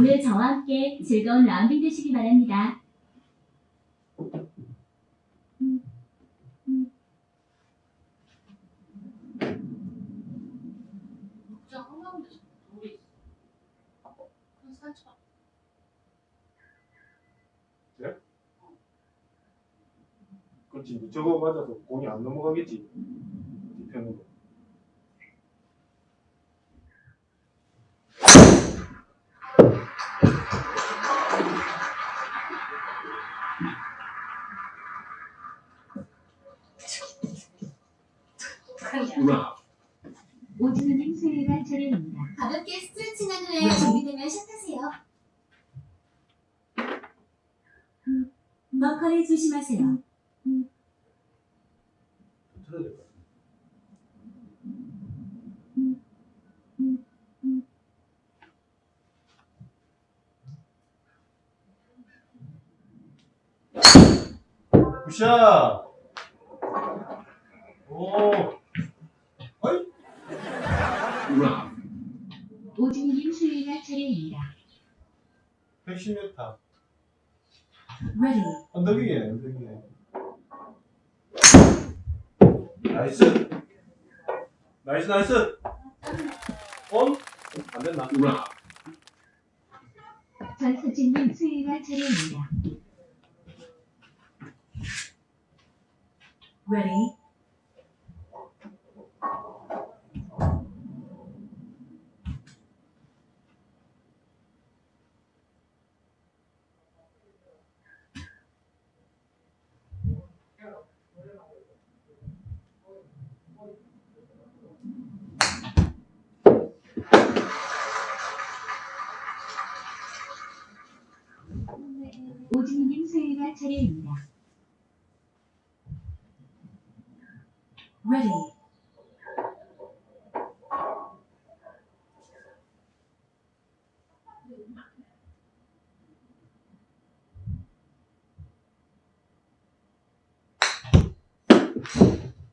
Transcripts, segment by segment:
오늘 저와 함께 즐거운 라운딩 되시기 바랍니다. 산책. 그렇지. 저거 맞아서 공이 안 넘어가겠지. 뒤편으로 그냥. 오진우님 수요일날 차례입니다. 가볍게 스트레칭한 후에 준비되면 샷하세요. 벙커를 조심하세요. 굿샷 오 어이 오진우님 수요일날 차례입니다. 110m Ready. 언덕 위에 언덕 위에 나이스 나이스 나이스 온? 안 됐나? 전수진님 수요일날 차례입니다. Ready. 진우님 수요일날 차례입니다. Ready.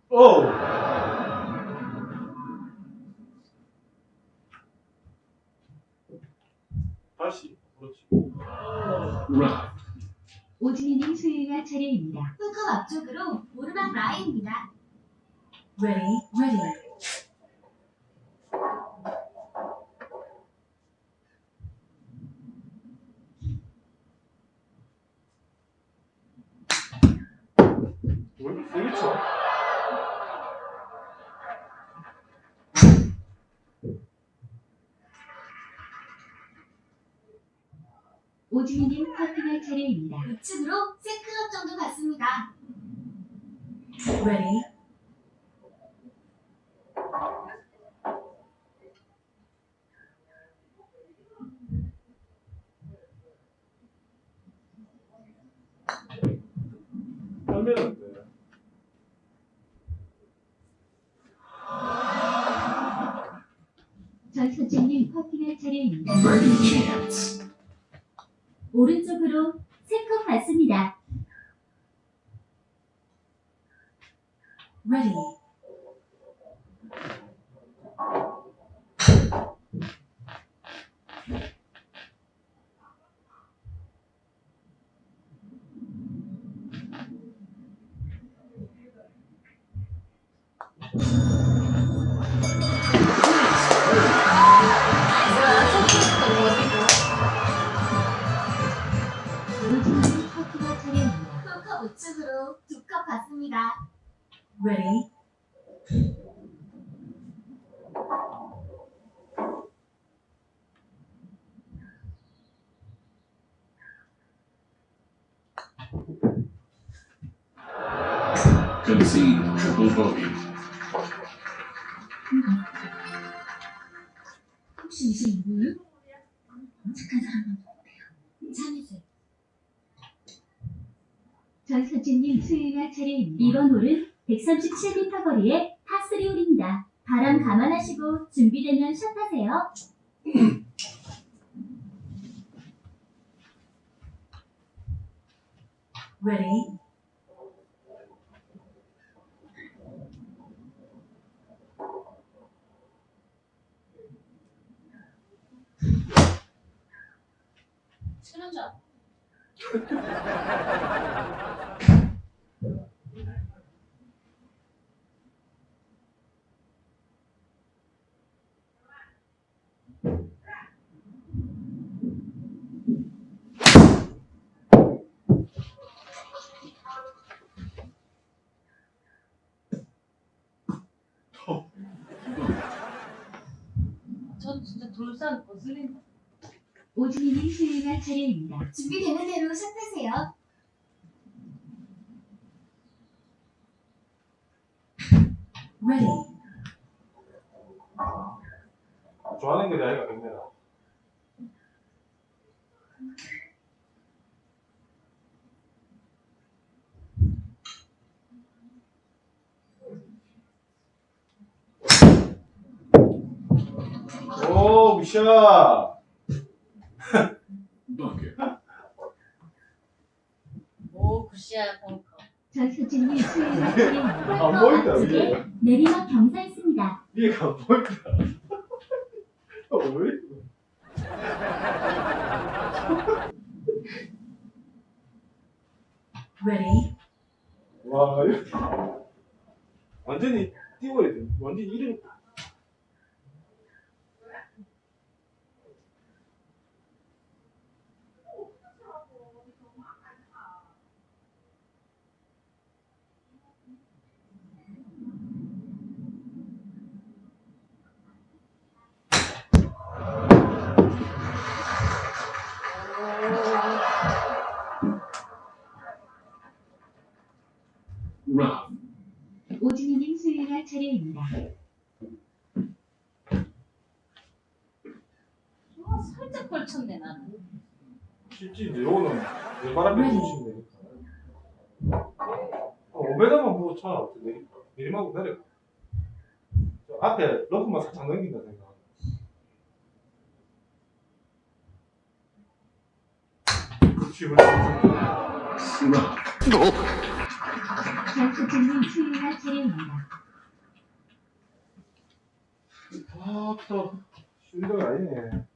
오! 다시 그렇지 오진우님 수요일날 차례입니다. 홀컵 앞쪽으로 오르막 라인입니다. Ready. Ready. 왜 이렇게 세게 쳐? 오진우님 퍼팅할 차례입니다. 우측으로 세클럽 정도 같습니다. Ready. 하면. 전수진님 퍼팅할 차례입니다. 오른쪽으로 세컵 받습니다. Ready. 전수진님 수요일날 차례입니다. 이번 홀은 137m 거리의 파3 홀입니다. 바람 감안하시고 준비되면 샷하세요. Ready. 혼자. 전 진짜 돌산 거슬린다. 오지민님 수행할 차례입니다. 준비되는 대로 샷하세요. Ready. 좋아하는 게 아니라 근데나. 오, 미샤. 오 굿샷 벙커. 전수진님 차례입니다. 안 보인다, 두 위에. 개, 내리막 경사했습니다. 위에가 안 보인다. 어, 왜? Ready. 와. 완전히 띄워야 돼. 완전히 이름. 쉽지, 이제 요거는 내 바람에 부시면 되니까. 어, 5m만 보고 차. 내리, 내리막으로 내려. 저 앞에 러프만 살짝 넘긴다 생각. 그렇지, 그렇지. 전수진님 수행할 차례입니다. 아, 또, 쉬운 데가 아니네.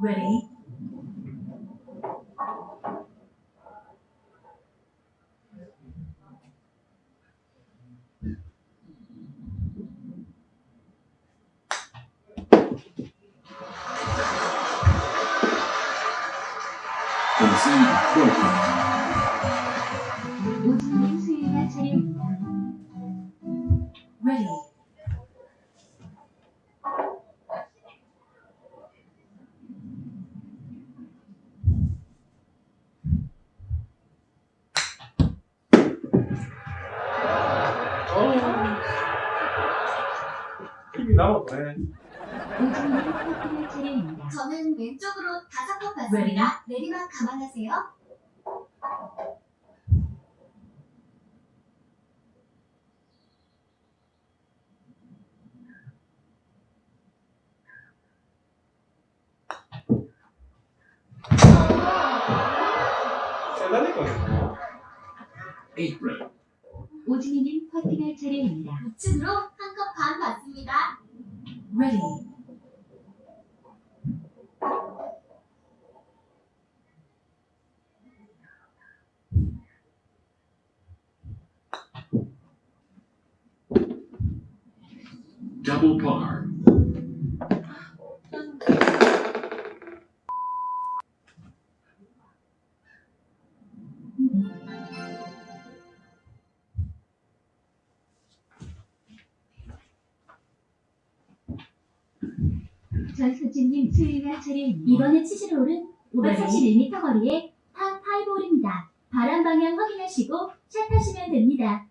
Ready. 오 오 전수진님 수행할 차례입니다. 이번에 치실 홀은 541m 거리의 파5 홀입니다. 바람 방향 확인하시고 샷하시면 됩니다.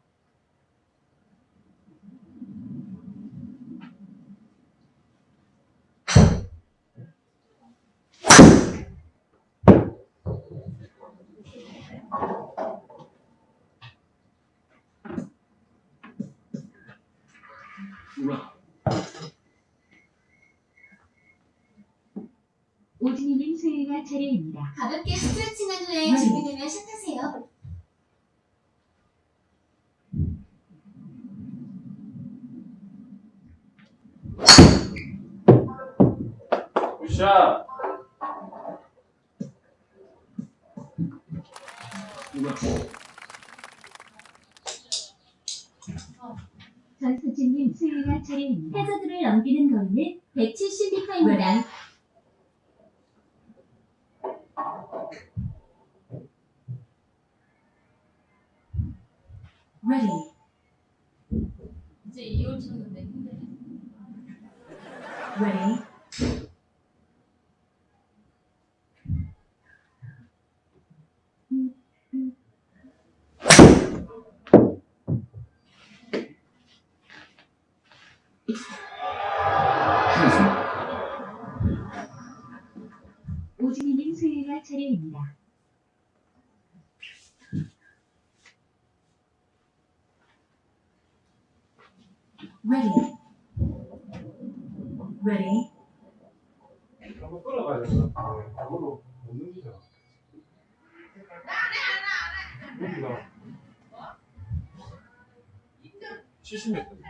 Rough. 오지민님 수행할 차례입니다. 가볍게 스트레칭한 후에 네. 준비되면 샷하세요. 굿샷. 전수진님 수요가 차례입니다. 해저드를 넘기는 거리는 170m입니다. Ready. 이제 2월 쳤는데 힘드네. Ready. 오진이님 수요가 차례입니다. Ready. Ready. 한번 끌어가야 된다. 저걸로 못 넘기잖아. 여기가 70m.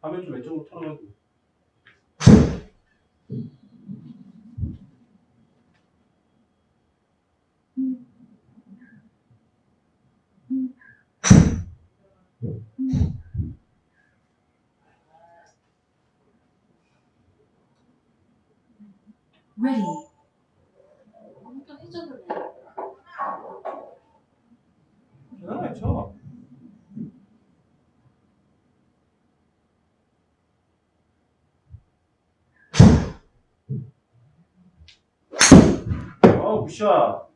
화면 좀 왼쪽으로 털어가지고. Ready. 또 해줘도 돼. 편안하게 쳐. Hazard.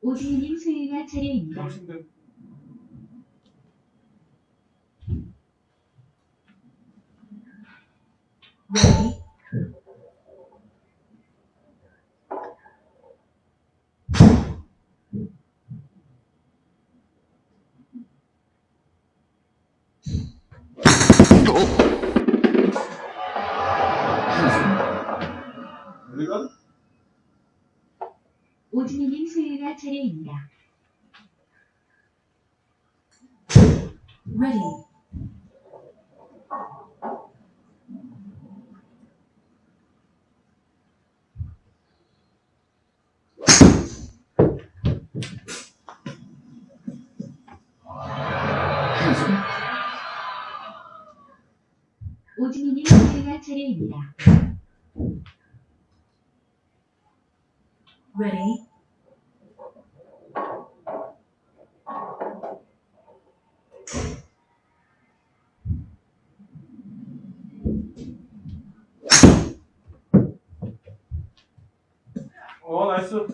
오진이님 수요가 차례입니다. 훨씬데 Ready. 차례입니다. Ready. 오진이님 수요가 차례입니다. Ready. 어, nice.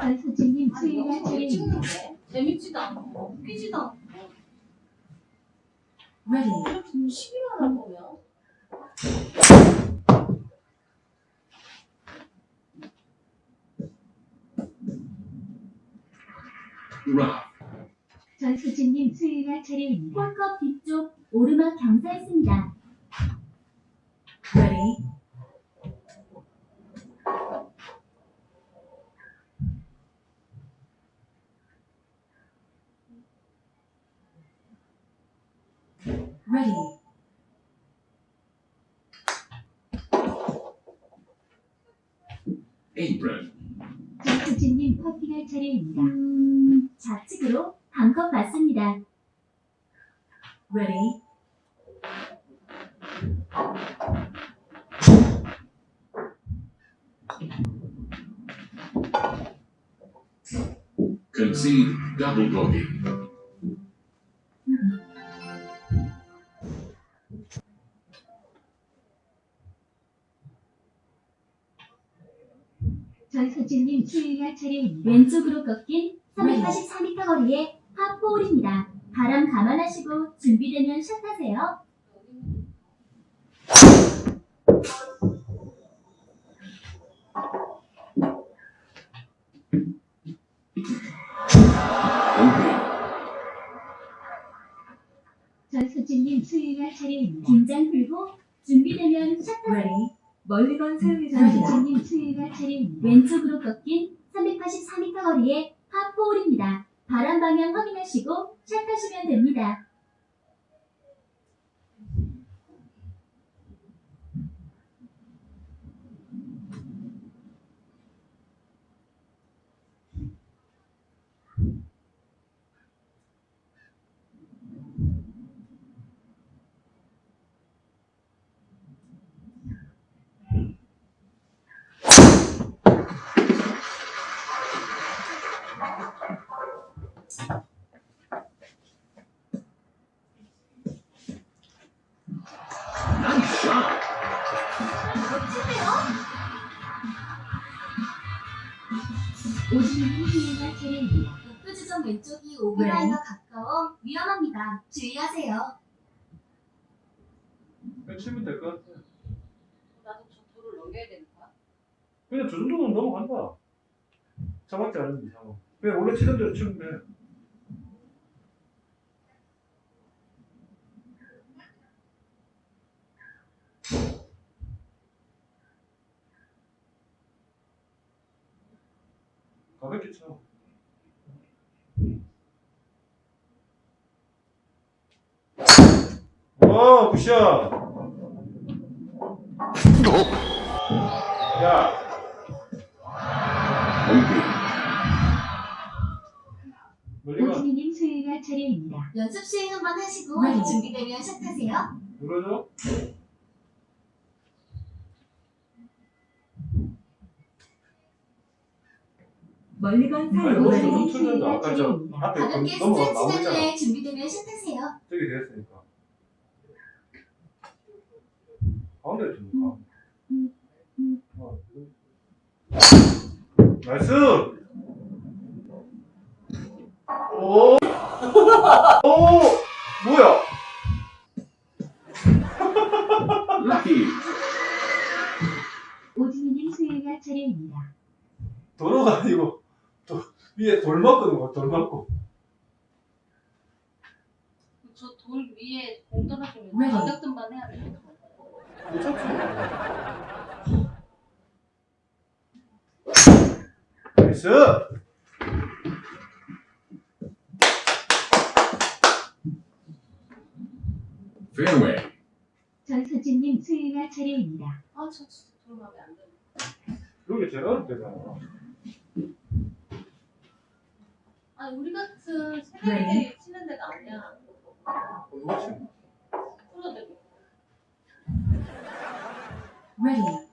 전수진님 아니 스윙할 차례입니다. 재밌는데? 재밌지도 않고 웃기지도 않고 Ready. 이렇게 시기만 할 거면. 전수진님 스윙할 차례입니다. 홀컵 뒤쪽 오르막 경사입니다. Ready. Ready. Apron. 전수진님 퍼팅할 차례입니다. 음, 좌측으로 반컵 맞습니다. Ready. Concede double bogey. 전수진님 수요일날 차례입니다. 왼쪽으로 꺾인 384m 거리의 파4홀입니다. 바람 감안하시고 준비되면 샷하세요. 진님 수요일날 차례입니다. 긴장 풀고 준비되면 샷하세요. 멀리 건 사용해줍니다. 전수진님 수요일날 차례입니다. 왼쪽으로 꺾인 384m 거리의 파4홀입니다. 바람 방향 확인하시고 샷하시면 됩니다. 그냥 저 정도는 넘어간다. 차갑지 않은 이상은. 그냥 원래 치던 대로 치면 돼. 가볍게 쳐. 와, 굿샷! 야, OB. 멀리 가. 오진님 수요일날 차례입니다. 연습 시행 한번 하시고 네. 준비되면 샷하세요. 눌러줘. 멀리 건 틀렸다. 아까 저 차례입니다. 앞에 가볍게 그 넘어가 스트레칭 한 나오잖아. 후에 준비되면 샷하세요. 저기 됐으니까. 가운데 좀 가. 어, 나이스! 여기 제일 어렵대잖아. 아니, 우리 같은 새내기들이 치는 데가 아니야. 누가 치 프로들이. Ready.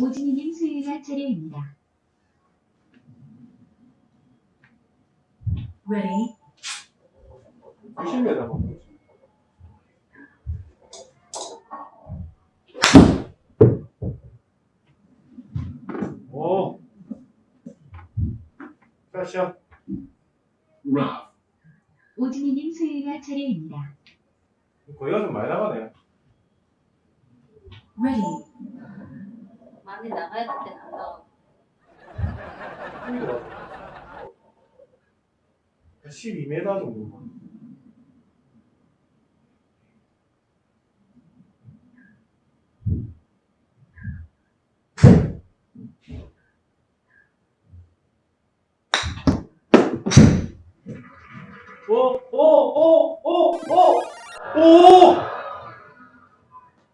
오진님 수요일날 차례입니다. Ready. 90m 먹고. 오. 샷샷. Rough. 오진님 수요일날 차례입니다. 거기가 좀 많이 나가네. Ready. 많이 나가야 될 때는 안 나와. 힘이 들어. 12m 정도. 오, 오, 오, 오, 오, 오!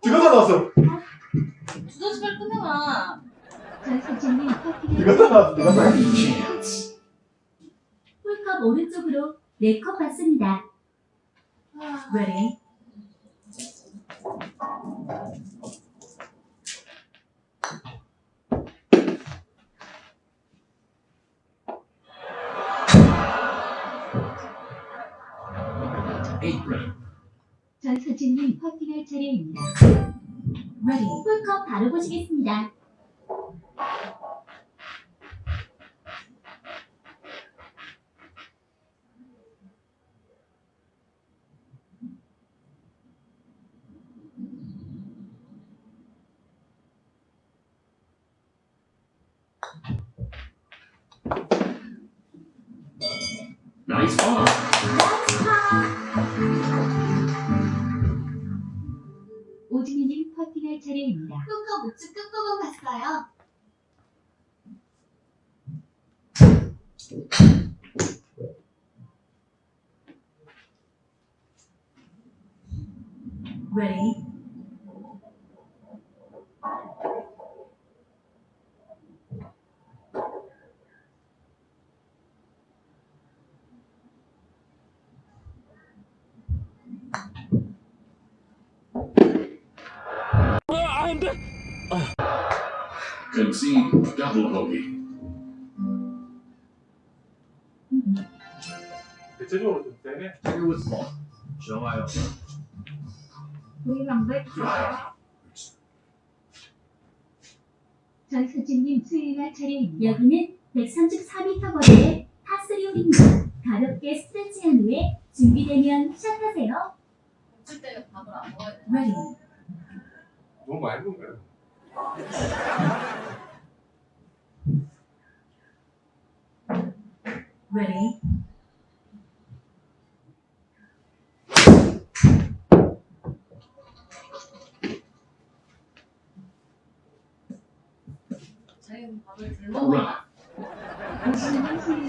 지금 다 나왔어. 두더지. 전수진님 커피를 이거 다 나왔어. 이거 다 나왔어. 홀컵 오른쪽으로 4컵 받습니다. Ready. 전서진님 퍼팅할 차례입니다. 네. 레디. 풀컵 바로 보시겠습니다. 차례입니다. 후컵 우측 끝부분 봤어요. Ready. Concede double bogey. 대체적으로 좀 세네. Woods ball. 좋아요. 동의방백 전서진님 수요일 차례입니다. 여기는 134m 거리의 파3홀입니다. 가볍게 스트레칭한 후에 준비되면 샷하세요. 줄 때는 밥을 안 먹어야 돼. Ready. 너무 많이 먹은 거야. Ready. 자기는 밥을 덜 먹어. Rough. 오진희님 수요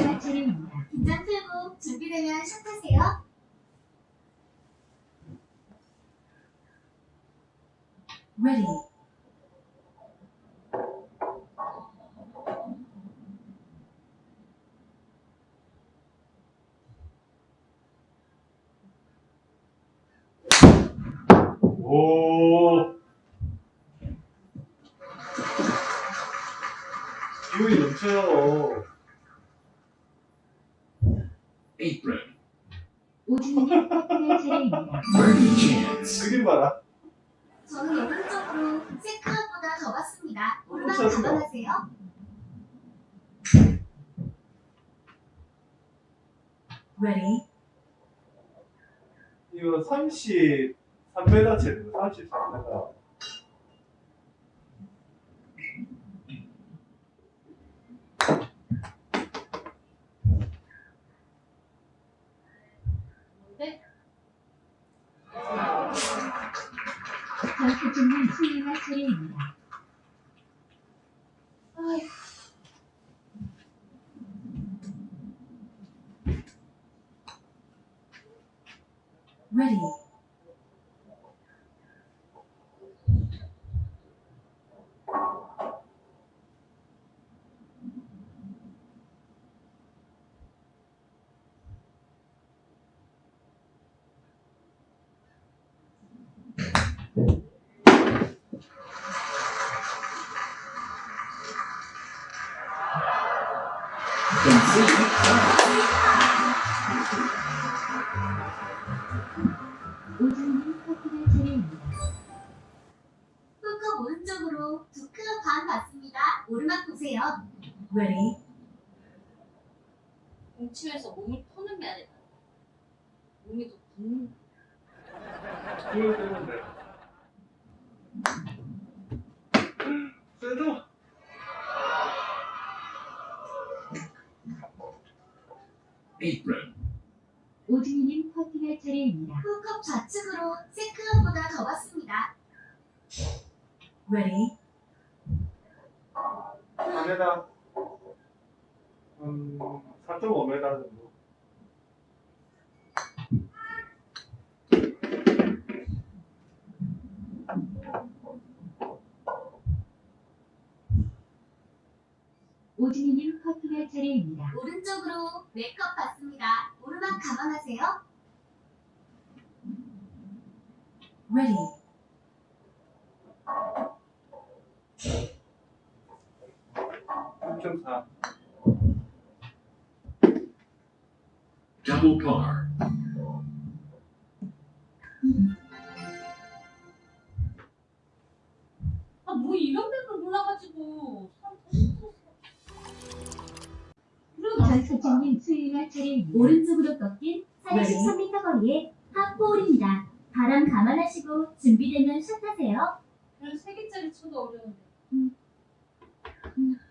일 차례입니다. 긴장 풀고 준비되면 샷하세요. Ready. 오. 기운이 넘쳐요. April. 오준이. 그게 봐라. 저는 영상적으로 세카보다 더 봤습니다. 올바로 적어하세요 Ready? 이거 30 3m7, 33m. 전투 중인 수행할 차례입니다. Ready. 보세요. Ready. 공치면서 몸을 푸는 게 아니라 몸이 더 붓는. Apron. 오진희님 퍼팅할 차례입니다. 후컵 좌측으로 세크업보다 더 봤습니다. Ready. 4m. 음, 4.5m 정도. 오진희님 퍼팅할 차례입니다. 오른쪽으로 네컵 봤습니다. 오르막 감안하세요. Ready. 삼4 Double par. 아, 뭐 이런 데를 몰라가지고. 그래도 전소진님 수행할 차례입니다. 오른쪽으로 꺾인 43m 거리의 파4홀입니다. 바람 감안하시고 준비되면 샷하세요. 그래도 세 개짜리 쳐도 어려운데. Hazard.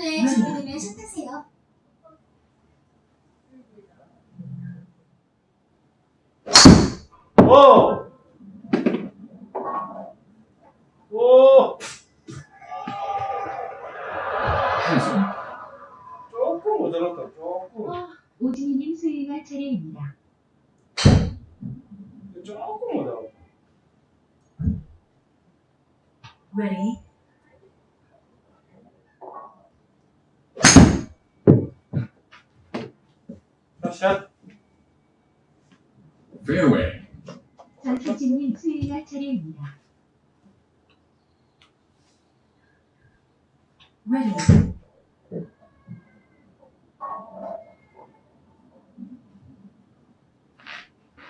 후에 준비되면 샷하세요.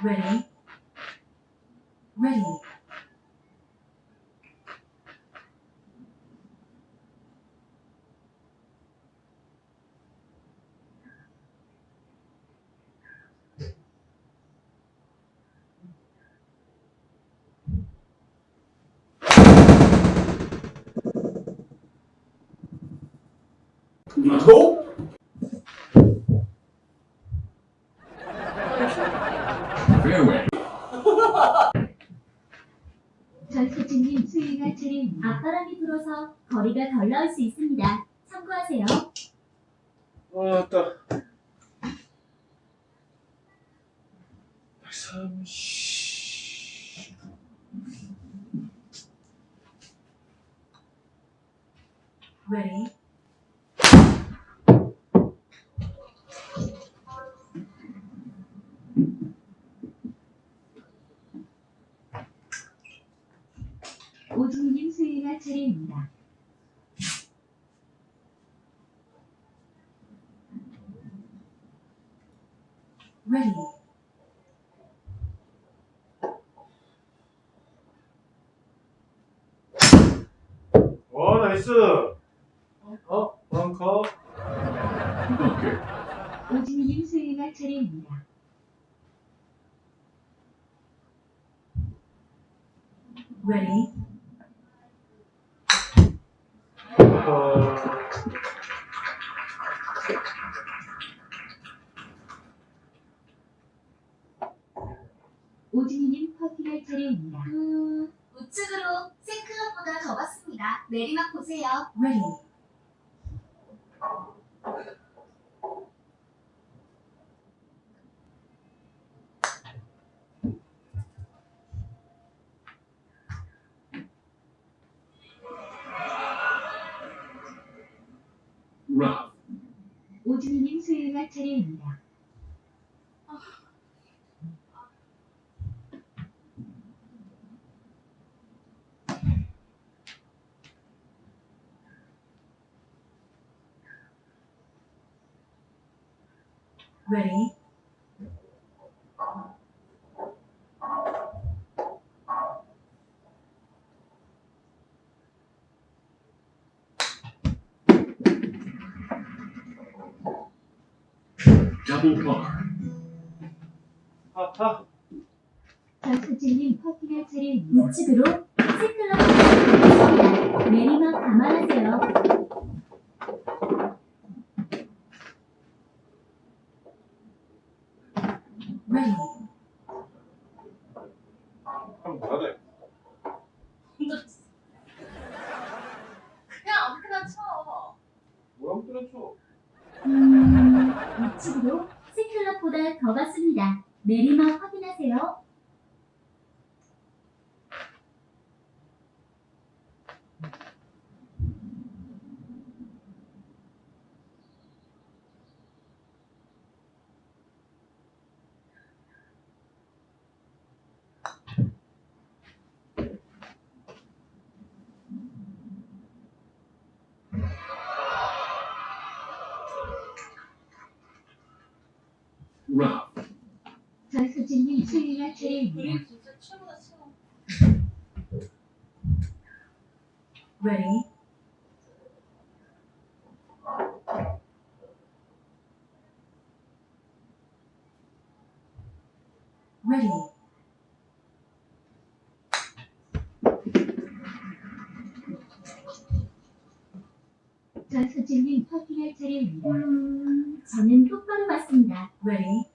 Ready. Ready. No. 전소진님 수행할 차례입니다. 앞바람이 불어서 거리가 덜 나올 수 있습니다. 참고하세요. 왔다. 130. Ready. 오진님 수행할 차례입니다. Ready. 오, 나이스. 어, 벙커. 오진님 수행할 차례입니다. Ready. 벙커. 오진님 퍼팅할 차례입니다. 음, 우측으로 생클럽보다 더 봤습니다. 내리막 보세요. Ready. Rough. 오진님 수행할 차례입니다. Ready. Par. 하하. 전소진님 퍼팅할 차례입니다. 우측으로 세클럽 내리막 감안하세요. Ready. 한번 뭐라 돼? 힘들었어. 그냥 아무렇게나 쳐. 뭐랑 때려쳐? 음, 우측으로 세클럽보다 더 갔습니다. 내리막 확인하세요. rough, 전수진님 차례입니다. 그림 진짜 최고다 최고. Ready. Ready. 전수진님 퍼팅할 차례입니다. 음, 저는 똑바로 봤습니다. Ready.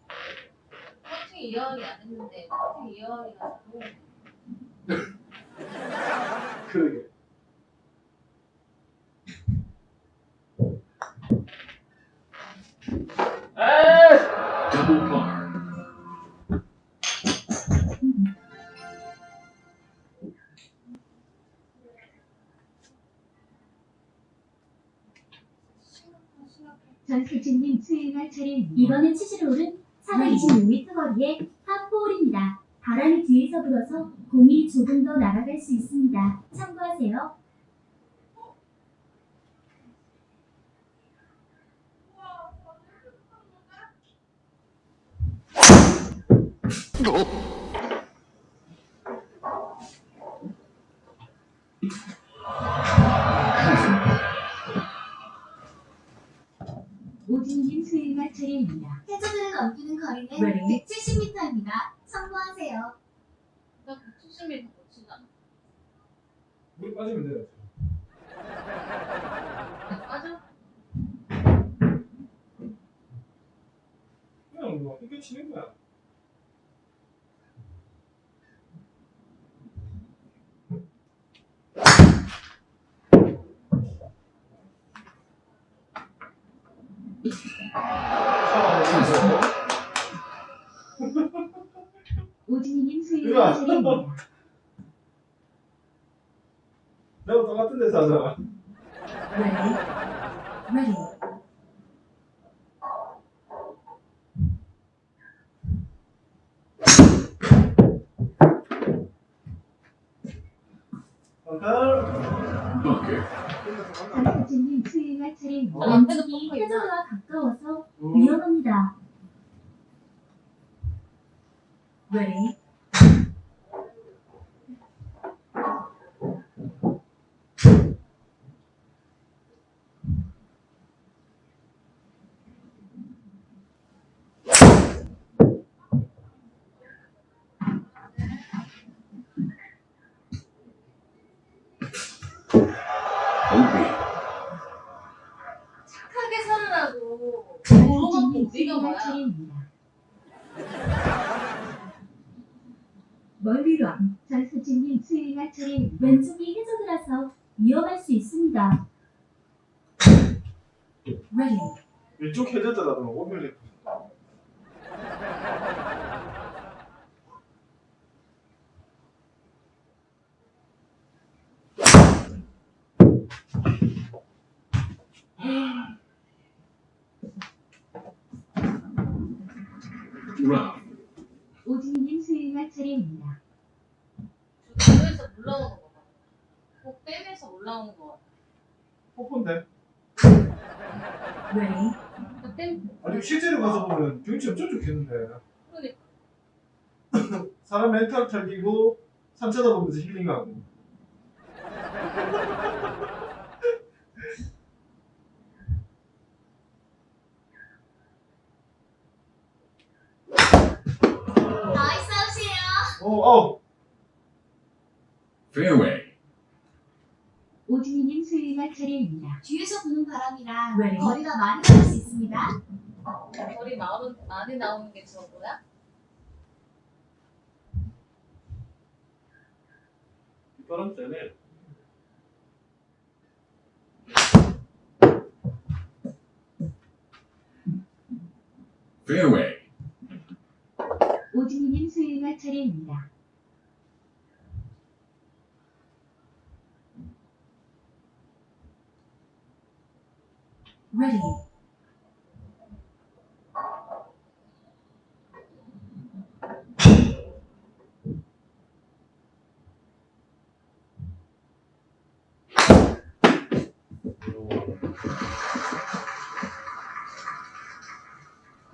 빠지면 돼요. 맞아? 그냥 뭐 이렇게 치는 거야. 샤워하면서 오진님 수요일날 으아. 차례입니다. 내가 똑같은 데서 하잖아. Ready. Ready. 아까 bucket, 전수진님 수요일날 차례입니다. 어, 앞에도 왼쪽이 벙커 있나? 해저드와 가까워서 음, 위험합니다. Ready. OB, 착하게 살으라고. 물어갖고 뭐야? 차례입니다. 멀리 런. 전수진님 수요일날 차례입니다. 왼쪽이 해저드라서 위험할 수 있습니다. Ready. 왼쪽 해저드라도 오밀리. Rough, 오진님 수요일날 차례입니다. 주도에서 올라오는 거 봐. 꼭 빼면서 올라오는 거 같아. 뽀뽀인데. Ready. 그 땜, 아니 실제로 가서 보면 경치 엄청 좋겠는데. 그러니까. 사람 멘탈 털기고 산 쳐다보면서 힐링하고. nice 아웃이에요. 어, 어. fairway, 오진이님 스윙할 차례입니다. 뒤에서 부는 바람이라 Ready. 거리가 많이 나갈 수 있습니다. 거리 많은, 많이 나오는 게 저거야? 바람 세네. fairway, 오진님 수요일날 차례입니다. Ready.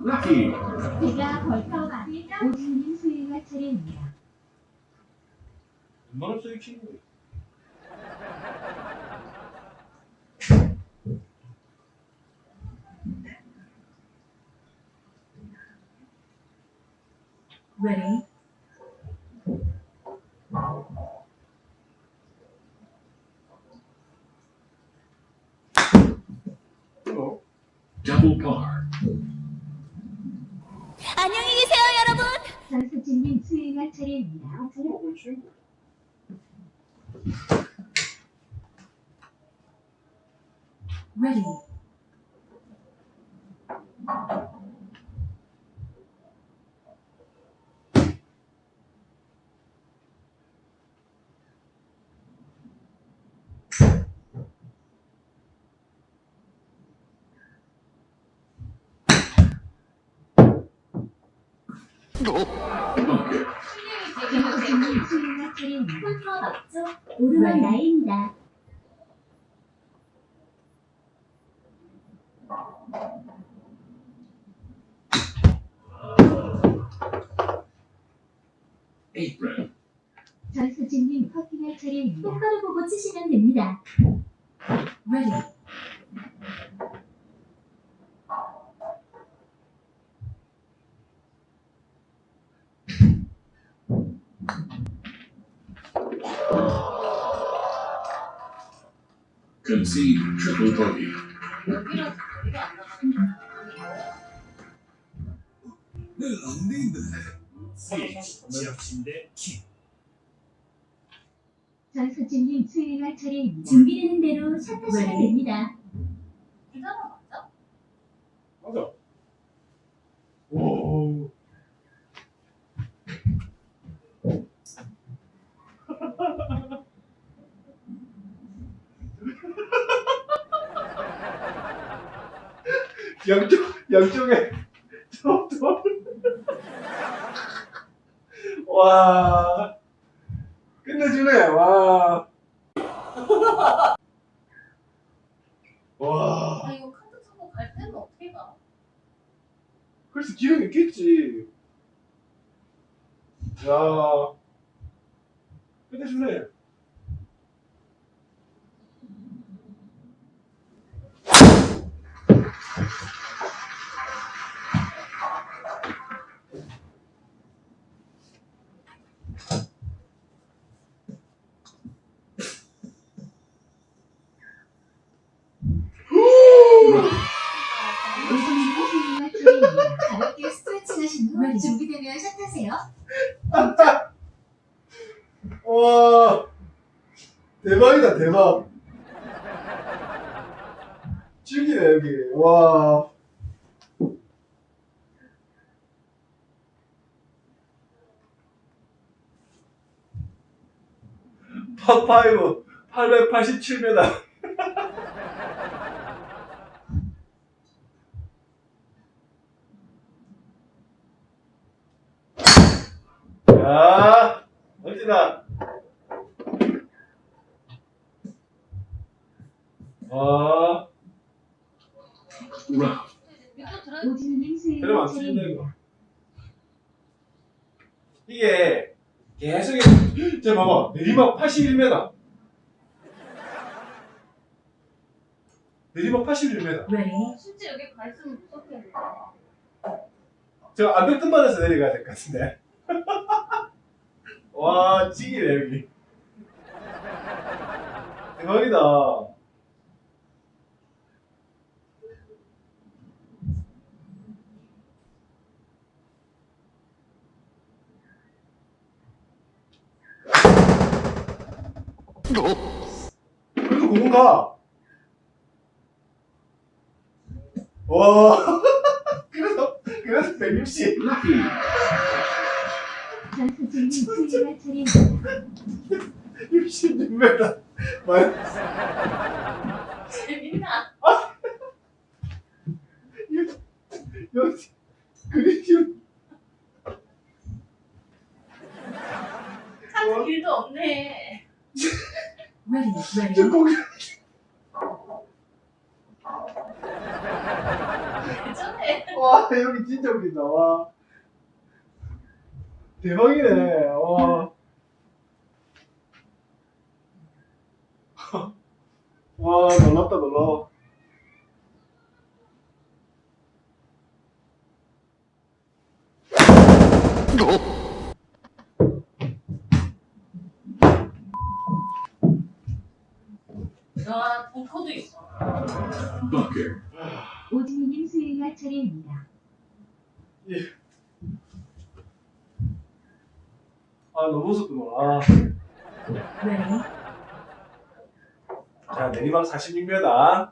Lucky, 제가 벌써 마무리했죠? 오진님 수행할 차례입니다. 얼마나 쓰기 친구 Ready. 어? Double par. 안녕히 계세요, 여러분. 전수진님 이거 주고 그 친구 Ready. Bunker. 전수진님 수행할 차례입니다. 맞죠? 오르막 나이입니다. Apron. 전수진님 퍼팅할 차례입니다. 똑바로 보고 치시면 됩니다. Ready. Concede triple bogey. 여기라서 머리가 안 나가는 전수진님 수행할 차례입니다. 준비되는 대로 샷 하시면 Ready. 됩니다. 맞아 오 양쪽 양쪽에 와 끝내주네 와. 와. 아 이거 카드 차고 갈 때는 어떻게 가? 그래서 기회는 있겠지. 야. 끝내주네. 대박. 죽이네, 여기. 와. 파5 887m. 야, 멋지다. 아, 수행할 그러면 안 차례입니다. 이거. 이게 계속, 저 봐봐. 내리막 81m. 내리막 81m. Ready. 실제 여기 가 있으면 무섭겠네. 저 안벽등반에서 내려가야 될 것 같은데. 와, 찌기네, 여기. 대박이다. 그래도 공은 가. 와. 그래서, 그래서 160. Lucky. 전수진님 수행할 차례입니다. 66m. 만 재밌나? 여기 그리지 참 길도 없네. Ready. 저 Ready. 고기 예전에 와 여기 진짜 웃긴다. 와. 대박이네. 와. 와, 놀랍다, 놀라 워. 야, 벙커도 있어. Bunker. 오진이님 수행할 차례입니다. 아, 너무 무섭구나. 아. Ready. 자, 내리막 46m.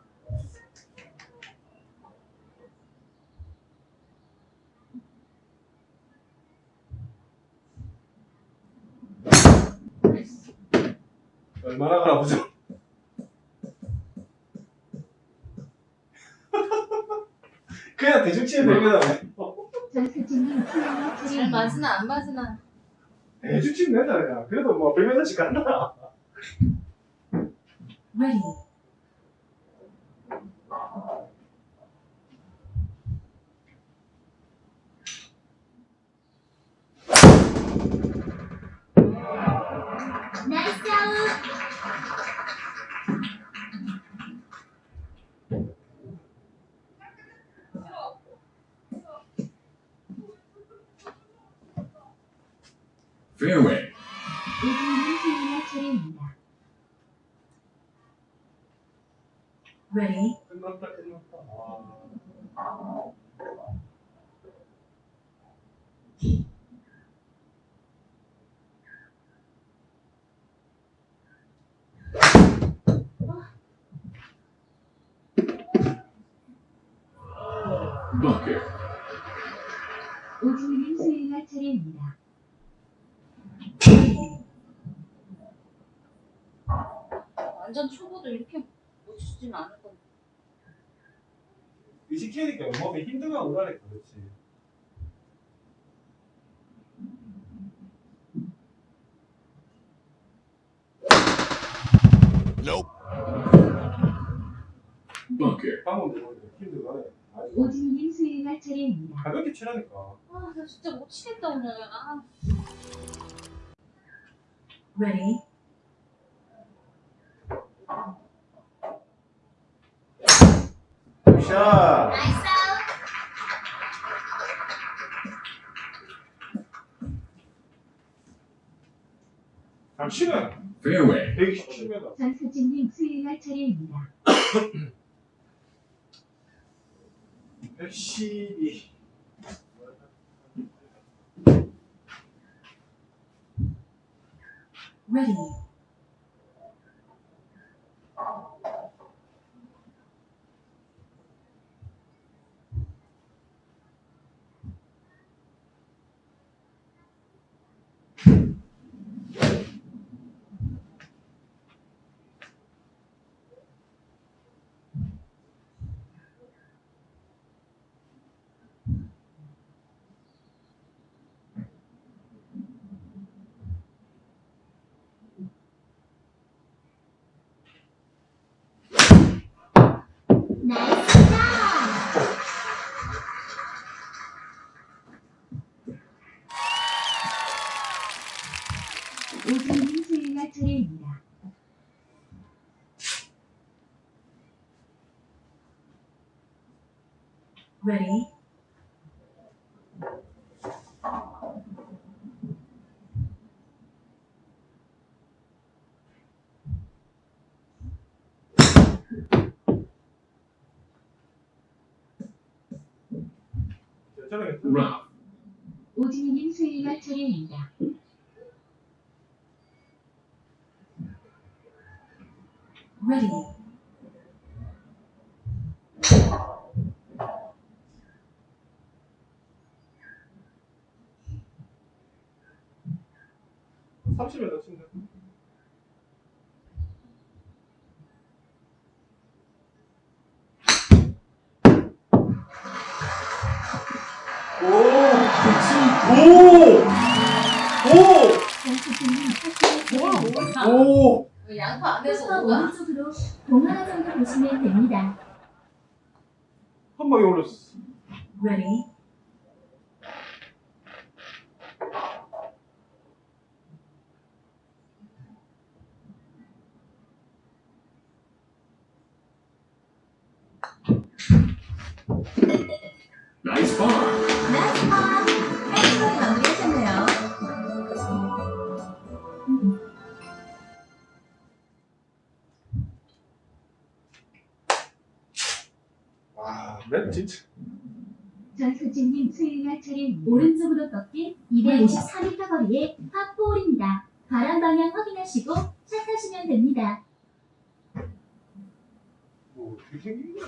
얼마나 가나 보죠. 그냥 대충 치면 됩니다. 잘. 맞으나 안 맞으나. 대충 치면 된다, 그냥. 그래도 뭐 100m씩 간다. Ready. Fairway. 수행할 차례입니다. Ready. 끝났다, 끝났다. 와. Bunker. 오진이님 수행할 차례입니다. 완전 초보도 이렇게 못 치진 않을 건데. 의식해야니까 몸에 힘들면 오라니까, 그렇지. Bunker. 방금 들어오니까 힘들어하네. 오진이님 스윙할 차례입니다. 가볍게 치라니까. 아, 나 진짜 못 치겠다 오늘. 아, Ready. 샷! nice out. 잘 치네. Fairway. 127m. 전수진님 스윙할 차례입니다. 112. Ready. 나이스 샷. 오진이님 수행할 차례입니다. Ready. Rough. 오진이님 수행할 차례입니다. Ready. M 친다. 오! 오! 오! 차례입니다. 오! 양파 안에서 오가. 오른쪽으로 공 하나 정도 보시면 됩니다. 한 방에 올렸어. Ready. Nice par. nice par! 깔끔하게 마무리하셨네요. 와, 맵 진짜. 전수진님 수요일날 차례입니다. 오른쪽으로 꺾인 254m 거리의 파4홀입니다. 바람 방향 확인하시고 샷 하시면 됩니다. 뭐 어떻게 생긴 거야?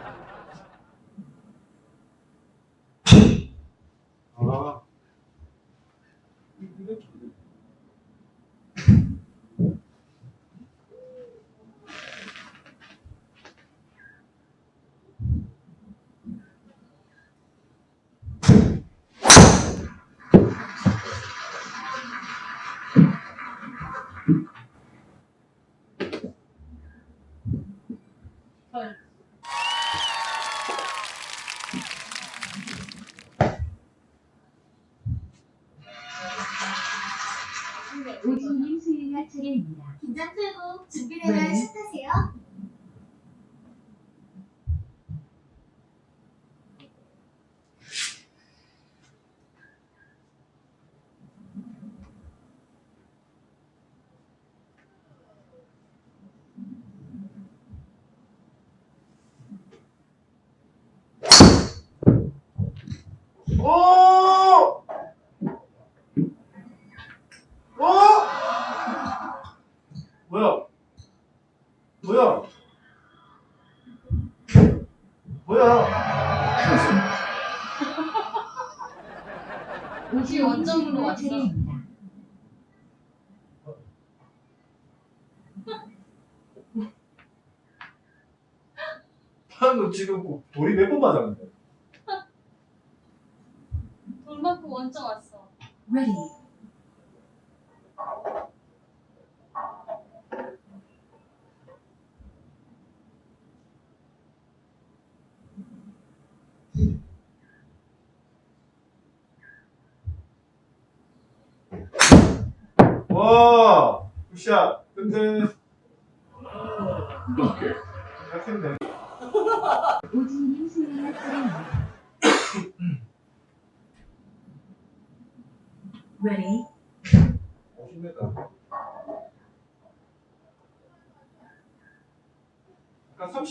헐. 오진님 수요일날 차례입니다. 긴장 풀고 준비되면 네. 차 타세요. 오! 오! 뭐야? 뭐야? 뭐야? 오진님 원점으로 수요일날 왔어. 차례입니다. 지금 그 돌이 몇 번 맞았는데? 돈 받고 원점 왔어. Ready.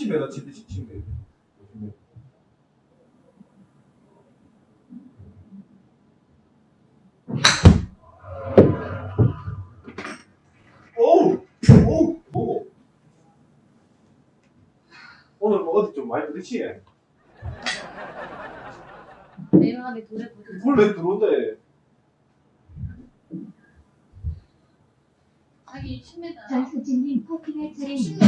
30에다 지치면 돼요. 오우! 오우! 오 오늘 뭐 어디 좀 많이 부딪히네. 내려가기 돌에 부딪 돌에 들어온대. 자기 10m. 전수진님 파킹할 차례입니다.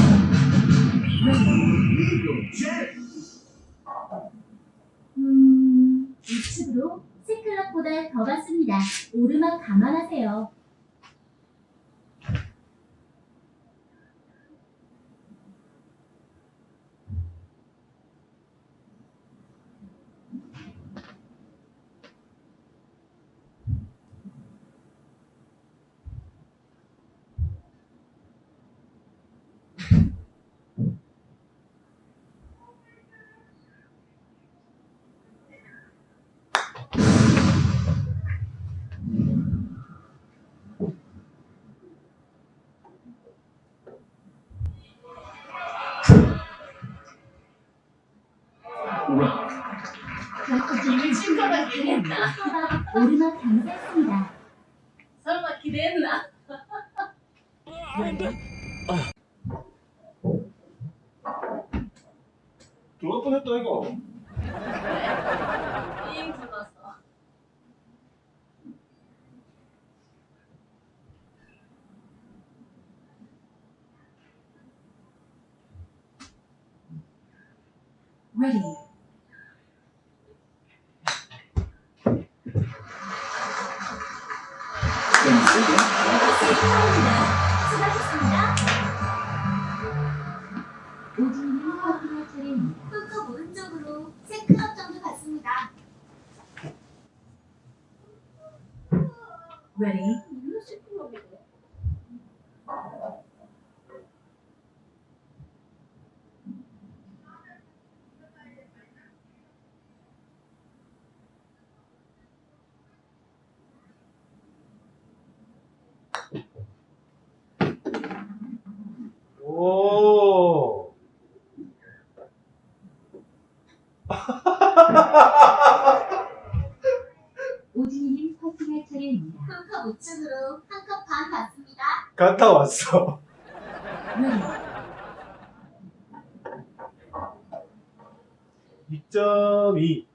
음, 우측으로 세클럽보다 더 받습니다. 오르막 감안하세요. Round. 전수진님 수요일날 차례입니다. 서박 오르막 경사입니다. 설마 기대했나? 들어올 뻔했다 이거. Ready. Thank you. 3층과 5층으로 한 컵 반 갔습니다. 갔다 왔어. 2.2